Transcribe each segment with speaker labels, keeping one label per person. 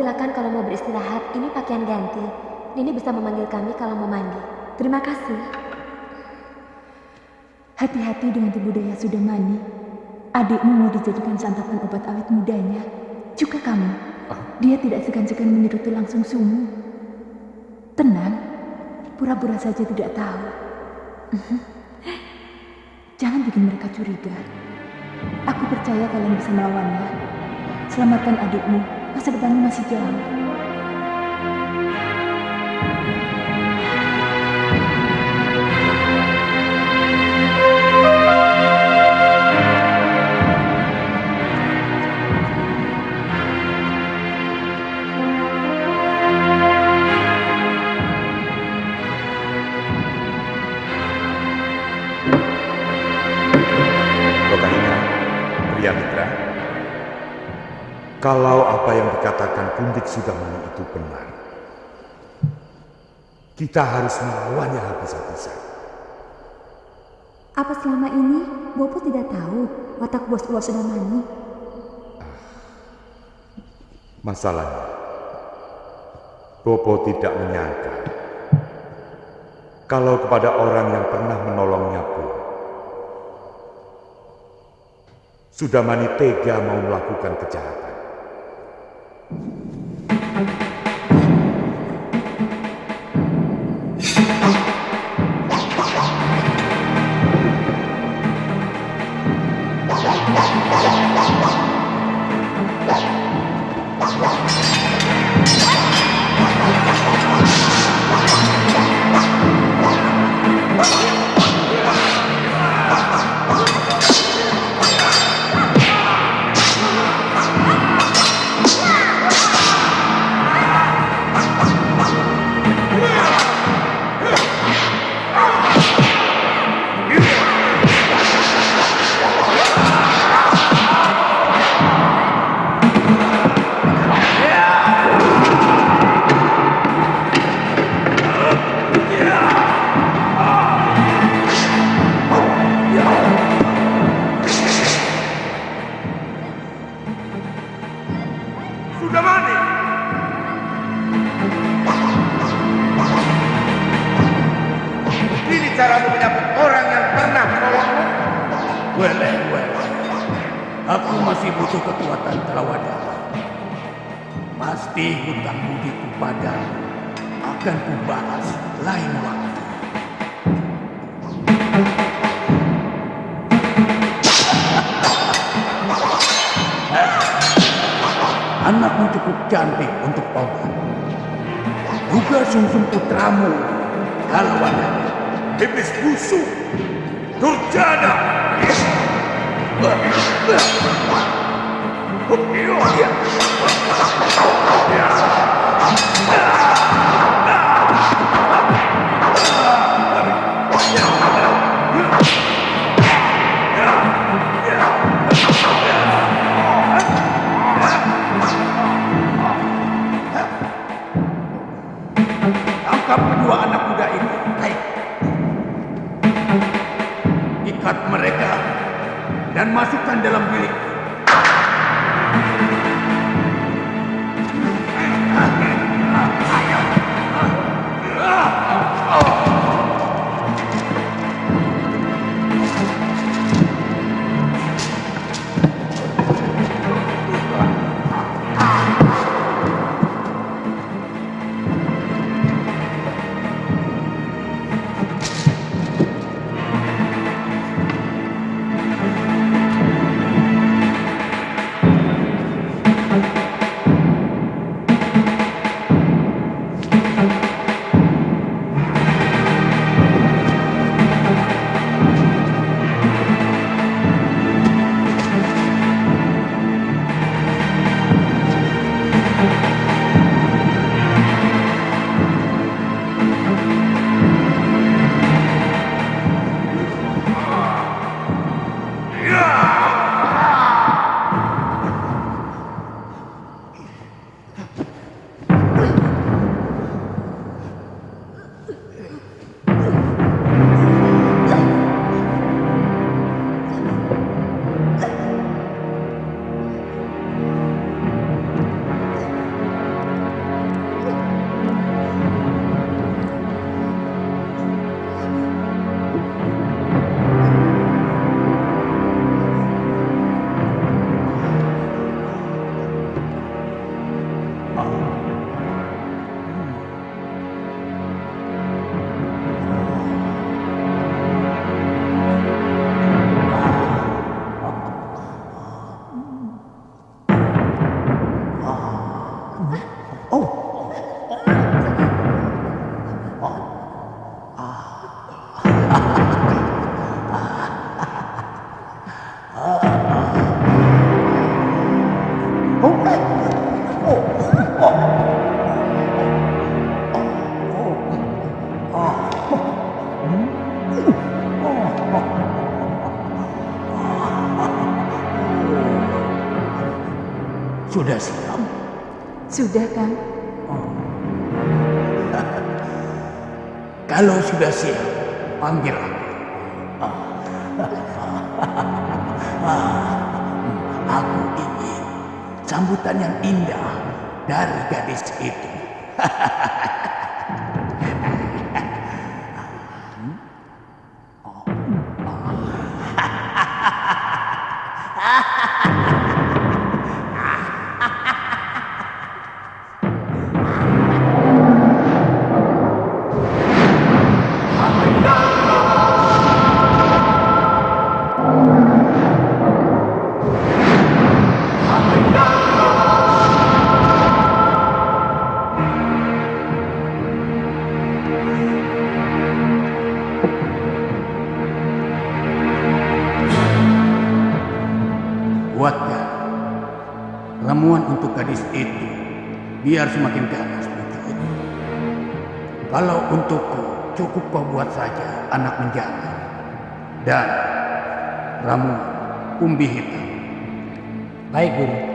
Speaker 1: Silakan
Speaker 2: kalau mau beristirahat, ini pakaian ganti. Nini bisa memanggil kami kalau mau mandi.
Speaker 1: Terima kasih. Hati-hati dengan tubuh Daya Sudamani. Adikmu mau dijadikan santapan obat awet mudanya. Juga kamu. Dia tidak segan-segan menyerutu langsung sumu. Tenang, pura-pura saja tidak tahu. Jangan bikin mereka curiga. Aku percaya kalian bisa melawannya. Selamatkan adikmu, masa depanmu masih jauh.
Speaker 3: Kalau apa yang dikatakan Pundik Sudamani itu benar, kita harus melawannya habis-habisan.
Speaker 1: Apa selama ini Bopo tidak tahu watak bos Uwa Sudamani?
Speaker 3: Masalahnya, Bopo tidak menyangka kalau kepada orang yang pernah menolongnya pun, Sudamani tega mau melakukan kejahatan.
Speaker 4: Sudah siap?
Speaker 5: Sudah, Kang.
Speaker 4: Kalau sudah siap, panggil aku. Aku ingin sambutan yang indah dari gadis itu. Ramuan untuk gadis itu biar semakin ganas wujud. Kalau untukku cukup kau buat saja anak menjangan dan ramuan umbi hitam.
Speaker 6: Baik, Guru.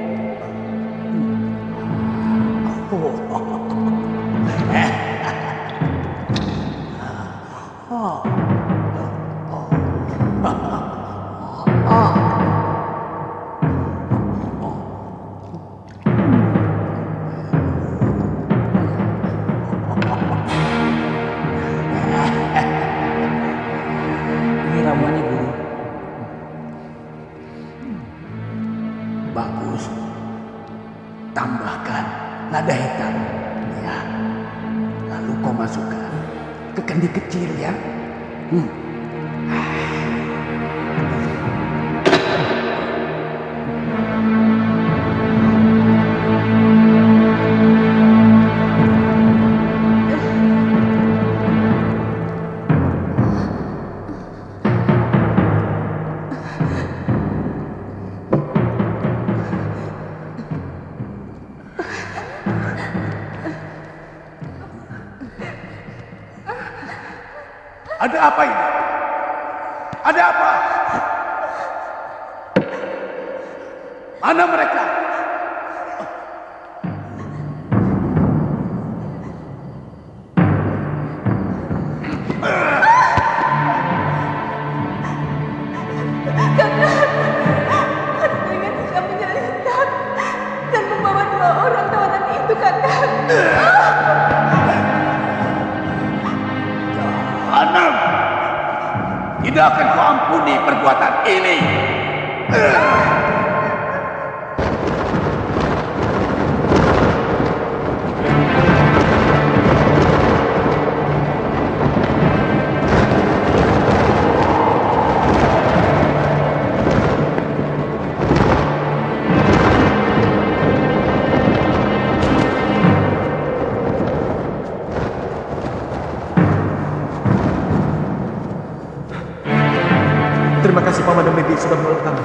Speaker 7: Sudah menolong kami.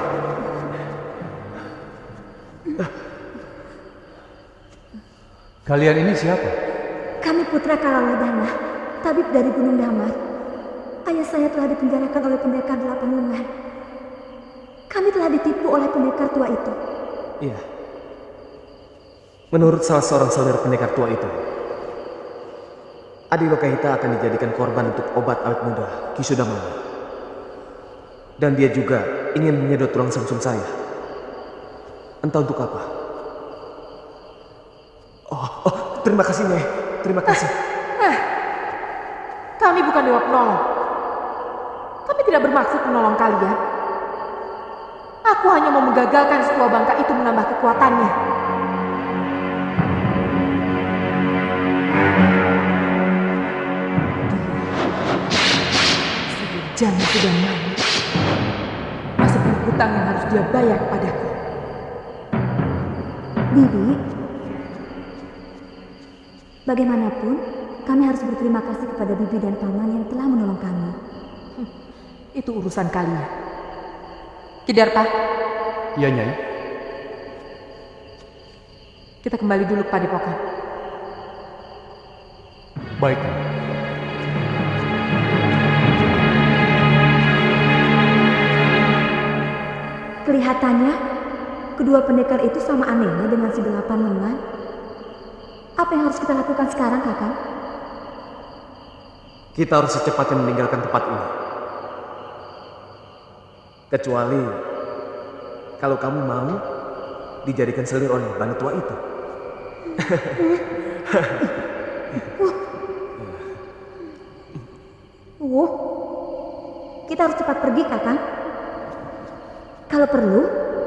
Speaker 6: Kalian ini siapa?
Speaker 8: Kami putra Kalawadana, tabib dari Gunung Damar. Ayah saya telah dipenjarakan oleh pendekar delapan lengan. Kami telah ditipu oleh pendekar tua itu.
Speaker 7: Iya. Menurut salah seorang saudara pendekar tua itu, Adi Lokahita akan dijadikan korban untuk obat awet muda Kisudamani. Dan dia juga ingin menyedot tulang samsum saya. Entah untuk apa. Oh, oh terima kasih Nyai. Terima kasih.
Speaker 5: Kami bukan dewa penolong. Kami tidak bermaksud menolong kalian. Aku hanya mau menggagalkan sebuah bangka itu menambah kekuatannya. Jangan sudah mati. Hutang yang harus dia bayar padaku.
Speaker 8: Bibi, bagaimanapun kami harus berterima kasih kepada Bibi dan Paman yang telah menolong kami.
Speaker 5: Itu urusan kalian. Kidarta,
Speaker 6: Iya, Nyai.
Speaker 5: kita kembali dulu ke padepokan.
Speaker 6: Baik.
Speaker 8: Kelihatannya kedua pendekar itu sama anehnya dengan si delapan lengan. Apa yang harus kita lakukan sekarang, kakak?
Speaker 7: Kita harus secepatnya meninggalkan tempat ini. Kecuali kalau kamu mau dijadikan selir oleh bani tua itu.
Speaker 8: Uh, kita harus cepat pergi, kakak. Kalau perlu,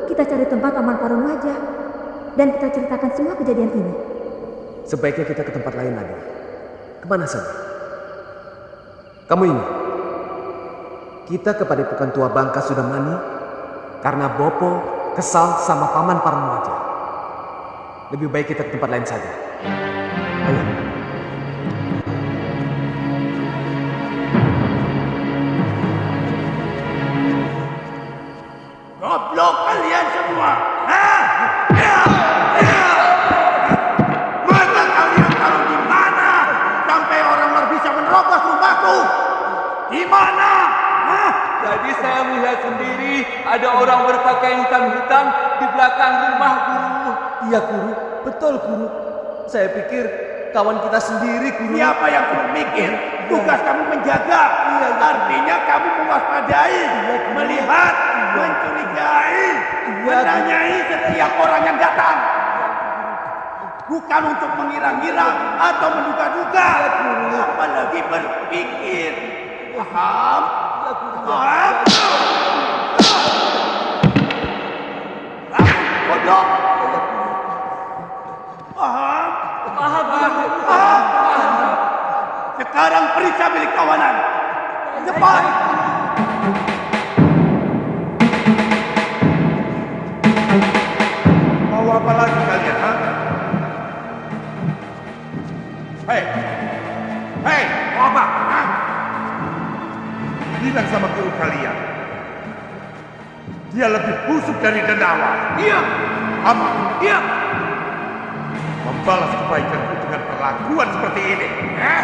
Speaker 8: kita cari tempat aman parun wajah dan kita ceritakan semua kejadian ini.
Speaker 7: Sebaiknya kita ke tempat lain lagi. Ke mana saja? Kamu ingat? Kita kepada Padepokan Tua Bangka sudah mani karena Bopo kesal sama paman parun wajah. Lebih baik kita ke tempat lain saja.
Speaker 9: Saya melihat sendiri ada orang berpakaian hitam-hitam di belakang rumah guru.
Speaker 7: Iya guru, betul guru. Saya pikir kawan kita sendiri guru.
Speaker 4: Siapa yang kamu mikir? Tugas kamu menjaga. Artinya kamu mewaspadai, melihat, mencurigai, menanyai setiap orang yang datang. Bukan untuk mengira-ngira atau menduga-duga, apalagi berpikir. Paham? Paham? Bodoh. Paham? Paham, paham. Sekarang periksa milik kawanan. Cepat. Mau apa lagi kalian, ha? Hei, hei, mau apa? Ha? Bilang sama guru kalian. Dia lebih busuk dari Denawa. Iya. Apa? Iya. Membalas kebaikanku dengan perlakuan seperti ini. Eh?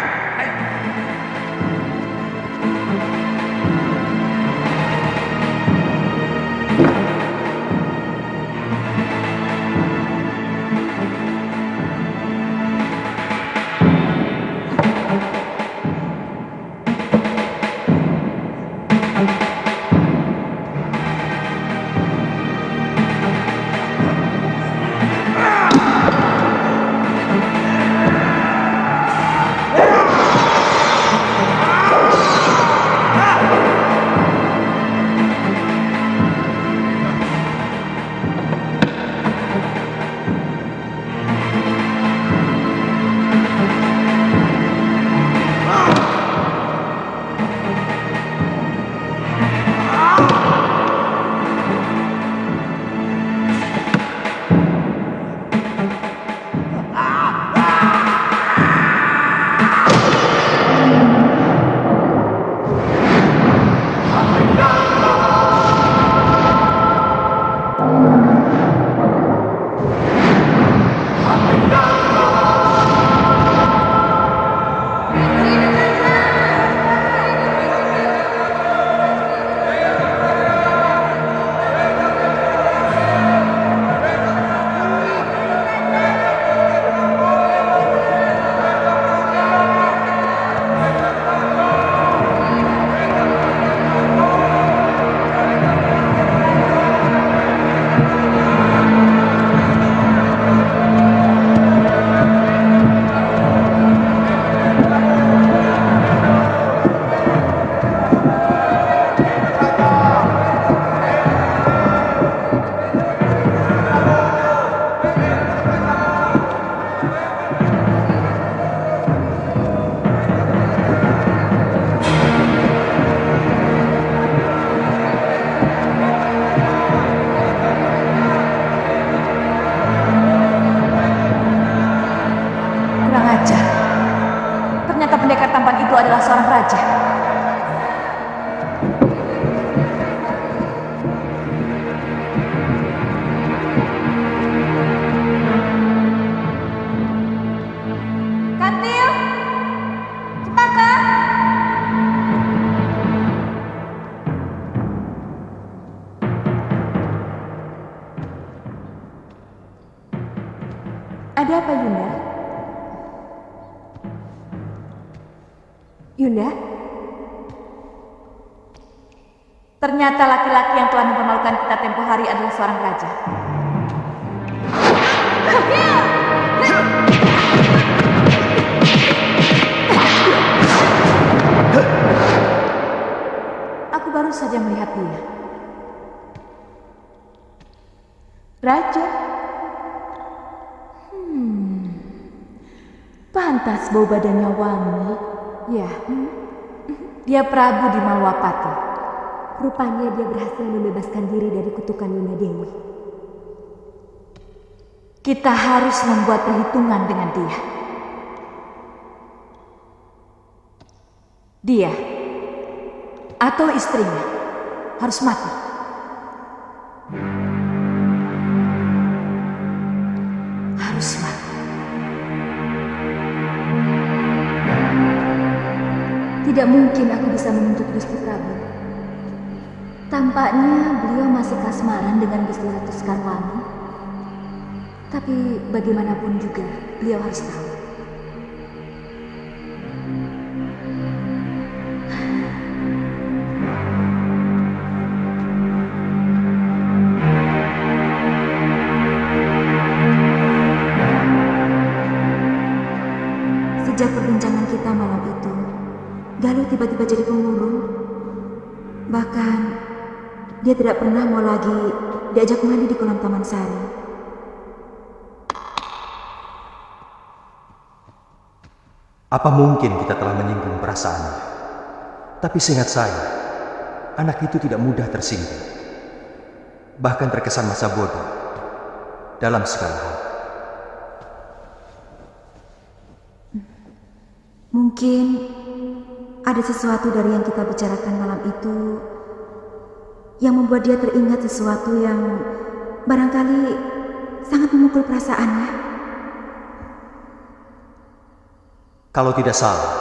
Speaker 6: Yunda? Ternyata laki-laki yang telah mempermalukan kita tempo hari adalah seorang raja. Aku baru saja melihat dia. Raja? Hmm. Pantas bau badannya wangi.
Speaker 8: Ya,
Speaker 6: Dia Prabu di Malwapati.
Speaker 8: rupanya dia berhasil membebaskan diri dari kutukan Yunda Dewi.
Speaker 6: Kita harus membuat perhitungan dengan dia. Dia atau istrinya harus mati.
Speaker 8: Tidak mungkin aku bisa menuntut Gusti Prabu. Tampaknya beliau masih kasmaran dengan Gusti Ratu Sekarwangi. Tapi bagaimanapun juga, beliau harus tahu. Tiba-tiba jadi pemurung. Bahkan, dia tidak pernah mau lagi diajak mandi di kolam Taman Sari.
Speaker 10: Apa mungkin kita telah menyinggung perasaannya? Tapi seingat saya, anak itu tidak mudah tersinggung. Bahkan terkesan masa bodoh dalam segala hal.
Speaker 8: Mungkin ada sesuatu dari yang kita bicarakan malam itu yang membuat dia teringat sesuatu yang barangkali sangat memukul perasaannya.
Speaker 10: Kalau tidak salah,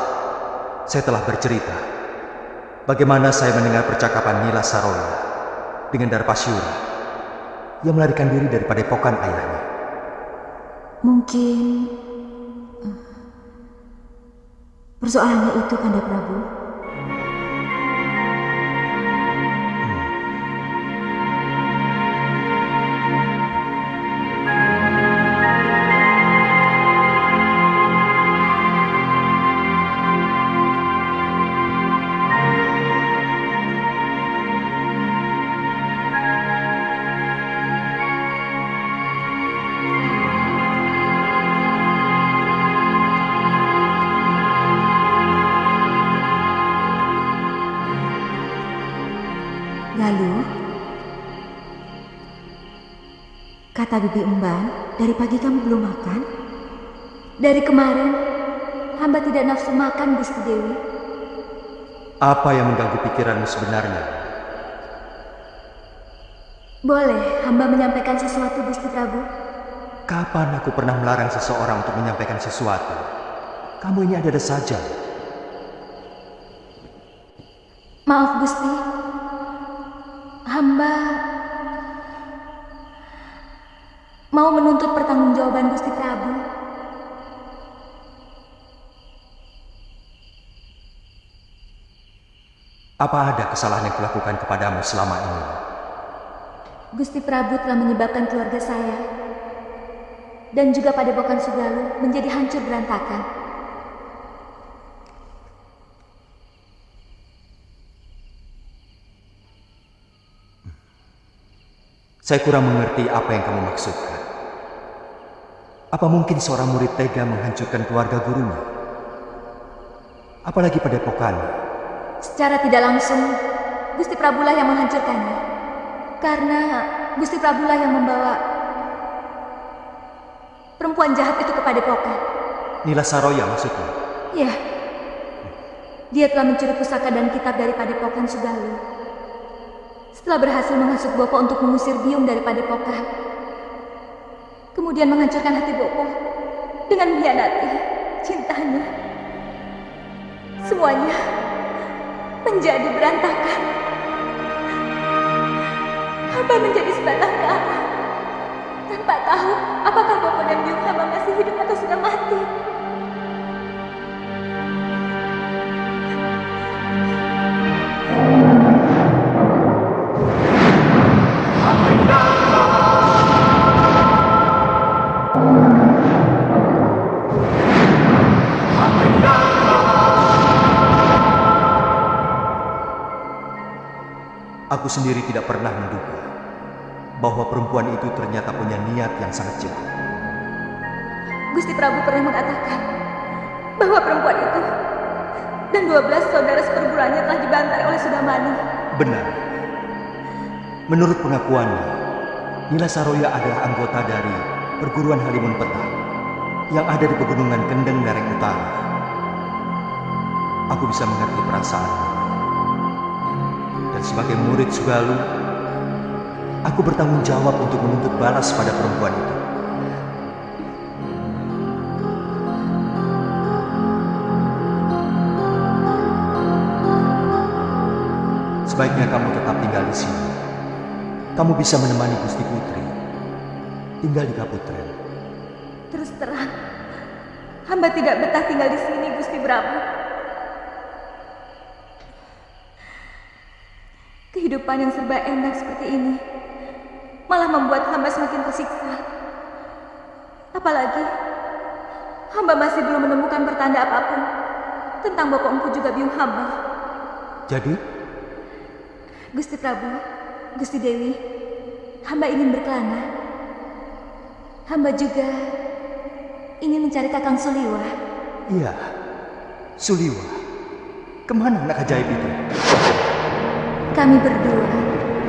Speaker 10: saya telah bercerita bagaimana saya mendengar percakapan Nila Saroya dengan Darpasyura yang melarikan diri dari padepokan ayahnya.
Speaker 8: Mungkin persoalannya itu Kanda Prabu. Kata Bibi Umban, dari pagi kamu belum makan?
Speaker 6: Dari kemarin, hamba tidak nafsu makan, Gusti Dewi.
Speaker 10: Apa yang mengganggu pikiranmu sebenarnya?
Speaker 6: Boleh hamba menyampaikan sesuatu, Gusti Prabu?
Speaker 10: Kapan aku pernah melarang seseorang untuk menyampaikan sesuatu? Kamu ini ada-ada saja.
Speaker 6: Maaf, Gusti. Hamba mau menuntut pertanggungjawaban Gusti Prabu.
Speaker 10: Apa ada kesalahan yang kulakukan kepadamu selama ini?
Speaker 6: Gusti Prabu telah menyebabkan keluarga saya dan juga Padepokan Sugalu menjadi hancur berantakan.
Speaker 10: Saya kurang mengerti apa yang kamu maksudkan. Apa mungkin seorang murid tega menghancurkan keluarga gurunya? Apalagi pada epokan.
Speaker 6: Secara tidak langsung, Gusti Prabulah yang menghancurkannya. Karena Gusti Prabulah yang membawa perempuan jahat itu ke Padepokan.
Speaker 10: Nila Saroya maksudnya?
Speaker 6: Ya, dia telah mencuri pusaka dan kitab dari Padepokan Sugalu. Setelah berhasil menghasut Bopo untuk mengusir Biung dari Padepokan, kemudian menghancurkan hati Bopo dengan mengkhianati cintanya. Semuanya menjadi berantakan. Hamba menjadi sebatang kara tanpa tahu apakah Bopo dan Biung Hamba masih hidup atau sudah mati.
Speaker 10: Aku sendiri tidak pernah menduga bahwa perempuan itu ternyata punya niat yang sangat jahat.
Speaker 6: Gusti Prabu pernah mengatakan bahwa perempuan itu dan 12 saudara seperguruannya telah dibantai oleh Sudamani.
Speaker 10: Benar. Menurut pengakuannya, Nila Saroya adalah anggota dari perguruan Halimun Petah yang ada di pegunungan Kendeng Nereng Utara. Aku bisa mengerti perasaannya. Dan sebagai murid Sugalu, aku bertanggung jawab untuk menuntut balas pada perempuan itu. Sebaiknya kamu tetap tinggal di sini. Kamu bisa menemani Gusti Putri. Tinggal di Kaputren.
Speaker 6: Terus terang, hamba tidak betah tinggal di sini, Gusti Prabu. Kehidupan yang serba enak seperti ini malah membuat hamba semakin tersiksa. Apalagi, hamba masih belum menemukan pertanda apa pun tentang Bapak Empu juga biung hamba.
Speaker 10: Jadi,
Speaker 6: Gusti Prabu, Gusti Dewi, hamba ingin berkelana. Hamba juga ingin mencari Kakang Suliwa.
Speaker 10: iya, Suliwa. Ke mana anak ajaib itu?
Speaker 6: Kami berdua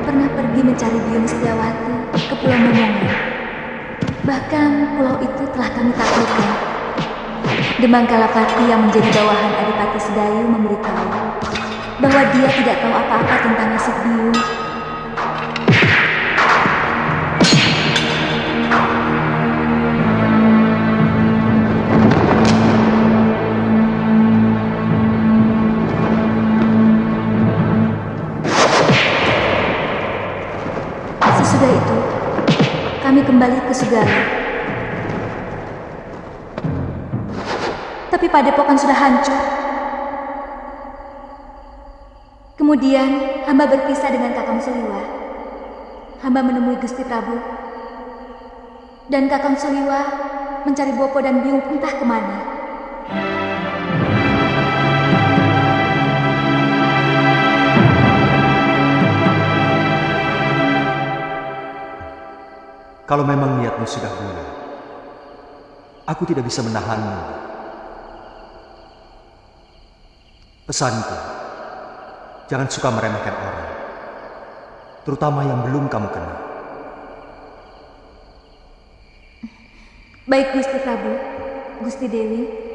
Speaker 6: pernah pergi mencari Biung Setiawati ke Pulau Momongan. Bahkan pulau itu telah kami taklukkan. Demang Kalapati yang menjadi bawahan Adipati Sedayu memberitahu bahwa dia tidak tahu apa-apa tentang nasib Biung. Kembali ke Sugala. Tapi padepokan sudah hancur. Kemudian, hamba berpisah dengan Kakang Suliwa. Hamba menemui Gusti Prabu. Dan Kakang Suliwa mencari Bopo dan Biung entah ke mana.
Speaker 10: Kalau memang niatmu sudah bulat, aku tidak bisa menahanmu. Pesanku, jangan suka meremehkan orang, terutama yang belum kamu kenal.
Speaker 6: Baik Gusti Prabu, Gusti Dewi.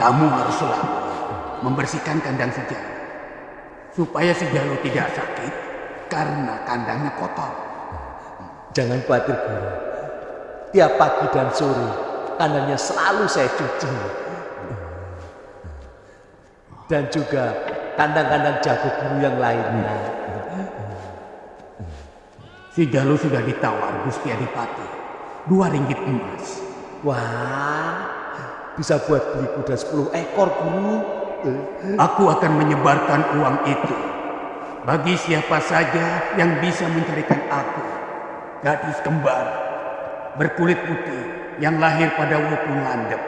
Speaker 4: Kamu harus selalu membersihkan kandang sejalu supaya sejalu tidak sakit karena kandangnya kotor.
Speaker 11: Jangan khawatir guru. Tiap pagi dan sore kandangnya selalu saya cuci. Dan juga kandang-kandang jago guru yang lainnya.
Speaker 4: Si Jalu sudah ditawar Gusti Adipati. Dua ringgit emas.
Speaker 11: Wah, bisa buat beli kuda 10 ekor guru.
Speaker 4: Aku akan menyebarkan uang itu bagi siapa saja yang bisa mencarikan aku. Gadis kembar berkulit putih yang lahir pada wukung landep.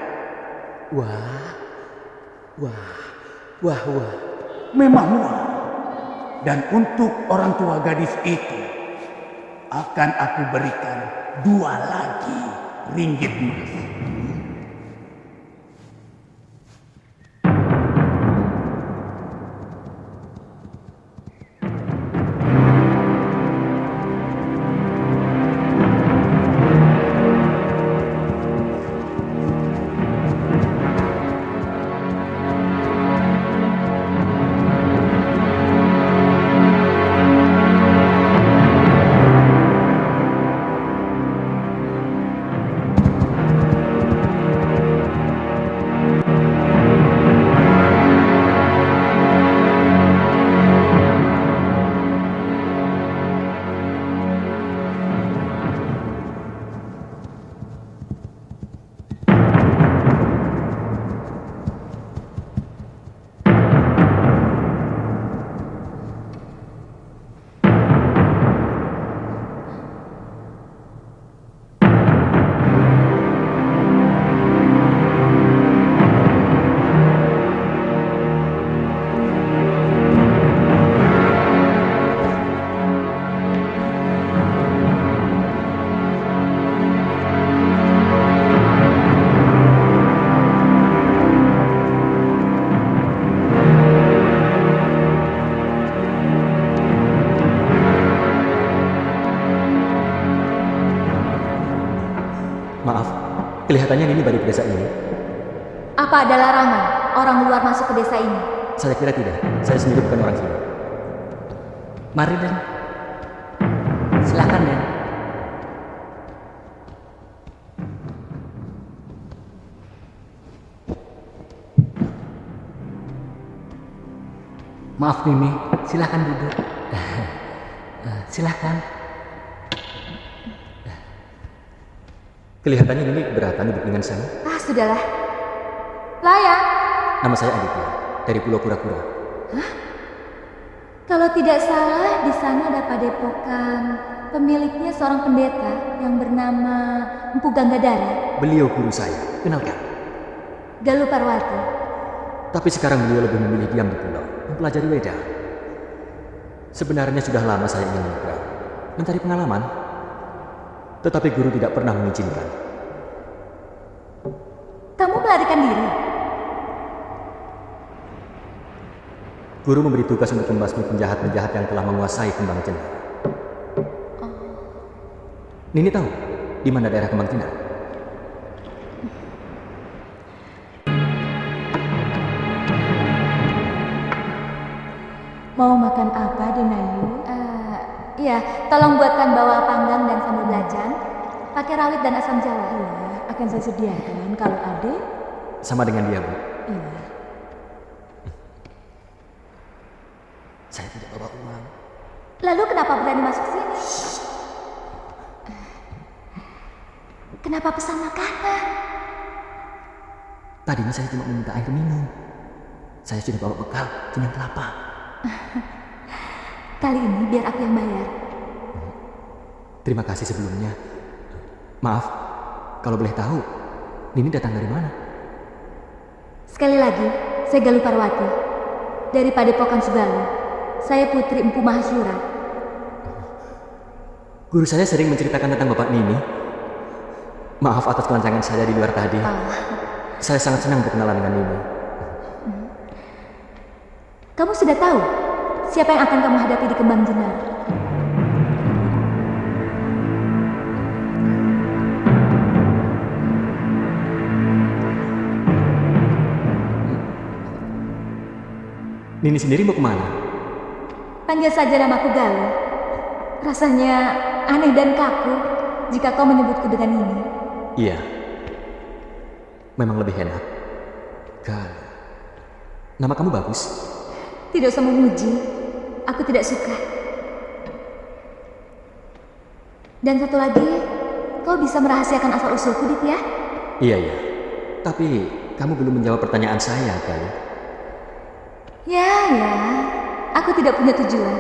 Speaker 11: Wah, wah, wah, wah.
Speaker 4: Memang wah. Dan untuk orang tua gadis itu akan aku berikan dua lagi ringgit emas.
Speaker 12: Kelihatannya ini baru desa ini.
Speaker 6: Apa ada larangan orang luar masuk ke desa ini?
Speaker 12: Saya kira tidak. Saya sendiri bukan orang sini.
Speaker 11: Mari Den. Silakan Den. Maaf Mimi, silakan duduk. Eh, silakan.
Speaker 12: Kelihatannya ini keberatan duduk dengan saya.
Speaker 6: Ah, sudahlah. Layak.
Speaker 12: Nama saya Aditya, dari Pulau Kura-Kura.
Speaker 6: Kalau tidak salah, di sana ada padepokan pemiliknya seorang pendeta yang bernama Empu Ganggadara,
Speaker 12: Beliau guru saya, kenalkan.
Speaker 6: Galuh Parwati.
Speaker 12: Tapi sekarang beliau lebih memilih diam di pulau, mempelajari Weda. Sebenarnya sudah lama saya ingin menyeberang, mencari pengalaman. Tetapi guru tidak pernah mengizinkan.
Speaker 6: Kamu melarikan diri?
Speaker 12: Guru memberi tugas untuk membasmi penjahat-penjahat yang telah menguasai Kembang Jenar. Nini tahu di mana daerah Kembang Jenar?
Speaker 5: Mau makan apa, Denayu?
Speaker 6: Eh, iya, tolong buatkan bawah panggang dan belacan, pakai rawit dan asam jawa.
Speaker 5: Iya, akan saya sediakan. Kalau adik,
Speaker 12: Sama dengan dia, Bu.
Speaker 5: iya.
Speaker 12: Saya tidak bawa uang.
Speaker 6: Lalu kenapa berani masuk sini? Kenapa pesan makanan?
Speaker 12: Tadinya saya cuma meminta air minum. Saya sudah bawa bekal, kenyang kelapa.
Speaker 6: Kali ini biar aku yang bayar.
Speaker 12: Terima kasih sebelumnya. Maaf, kalau boleh tahu, Nini datang dari mana?
Speaker 6: Sekali lagi, saya Galuh Parwati. Dari Padepokan Sugalu. Saya putri Empu Mahasura.
Speaker 12: Guru saya sering menceritakan tentang Bapak Nini. Maaf atas kelancangan saya di luar tadi.
Speaker 6: Ah,
Speaker 12: Saya sangat senang berkenalan dengan Nini.
Speaker 6: kamu sudah tahu siapa yang akan kamu hadapi di Kembang Jenar?
Speaker 12: Nini sendiri mau ke mana?
Speaker 6: Panggil saja namaku Galuh. Rasanya aneh dan kaku jika kau menyebutku dengan ini.
Speaker 12: Iya. Memang lebih enak. Gal. Nama kamu bagus.
Speaker 6: Tidak usah memuji, aku tidak suka. Dan satu lagi, kau bisa merahasiakan asal usulku, Ditya?
Speaker 12: Iya, iya. Tapi kamu belum menjawab pertanyaan saya, Gal.
Speaker 6: Ya, ya. Aku tidak punya tujuan.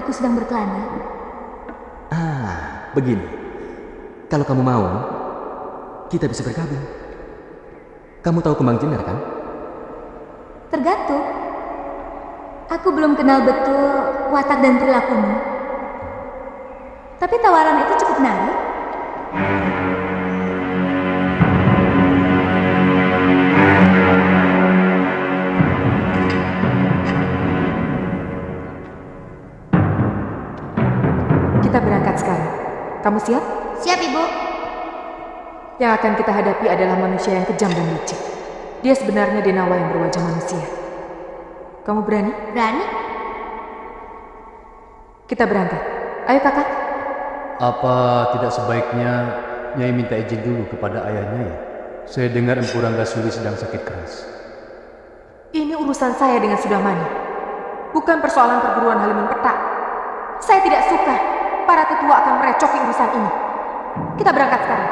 Speaker 6: Aku sedang berkelana.
Speaker 12: Ah, begini. Kalau kamu mau, kita bisa bergabung. Kamu tahu kembang jenar kan?
Speaker 6: Tergantung. Aku belum kenal betul watak dan perilakumu. Tapi tawaran itu cukup menarik.
Speaker 5: Sekarang. Kamu siap?
Speaker 6: Siap, Ibu.
Speaker 5: Yang akan kita hadapi adalah manusia yang kejam dan licik. Dia sebenarnya Denawa yang berwajah manusia. Kamu berani?
Speaker 6: Berani?
Speaker 5: Kita berangkat. Ayo kakak.
Speaker 9: Apa tidak sebaiknya Nyai minta izin dulu kepada ayahnya ya? Saya dengar Empu Ranggasuli sedang sakit keras.
Speaker 5: Ini urusan saya dengan Sudamani. Bukan persoalan perguruan Halimun Petak. Saya tidak suka para tetua akan merecoki urusan ini. Kita berangkat sekarang.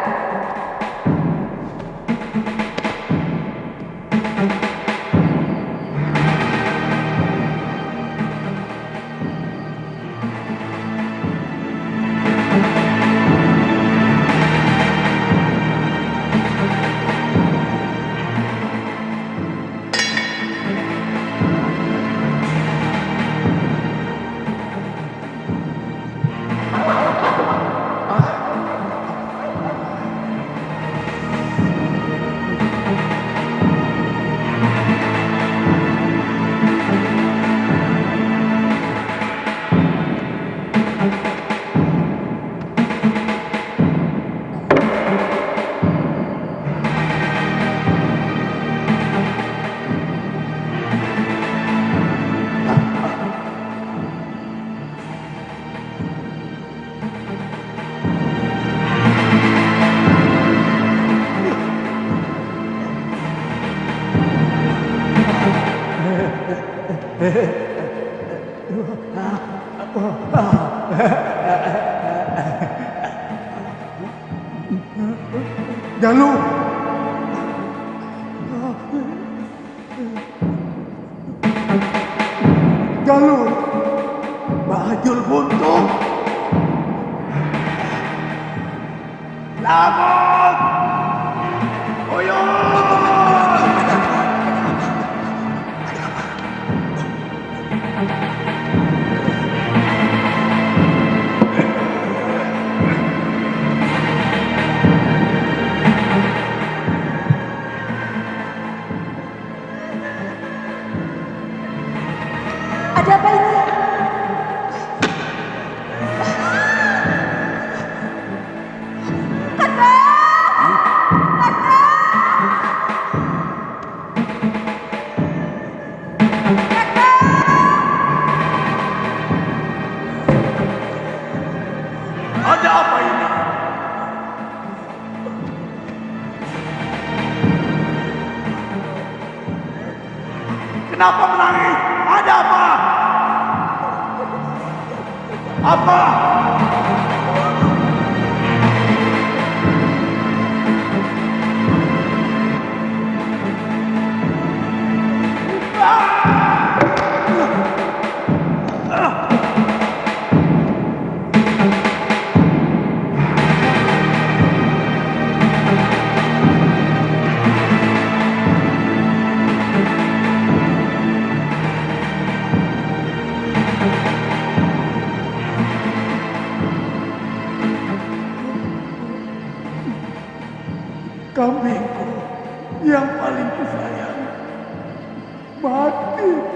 Speaker 6: Ada apa ini?
Speaker 4: Kambingku yang paling kusayang mati.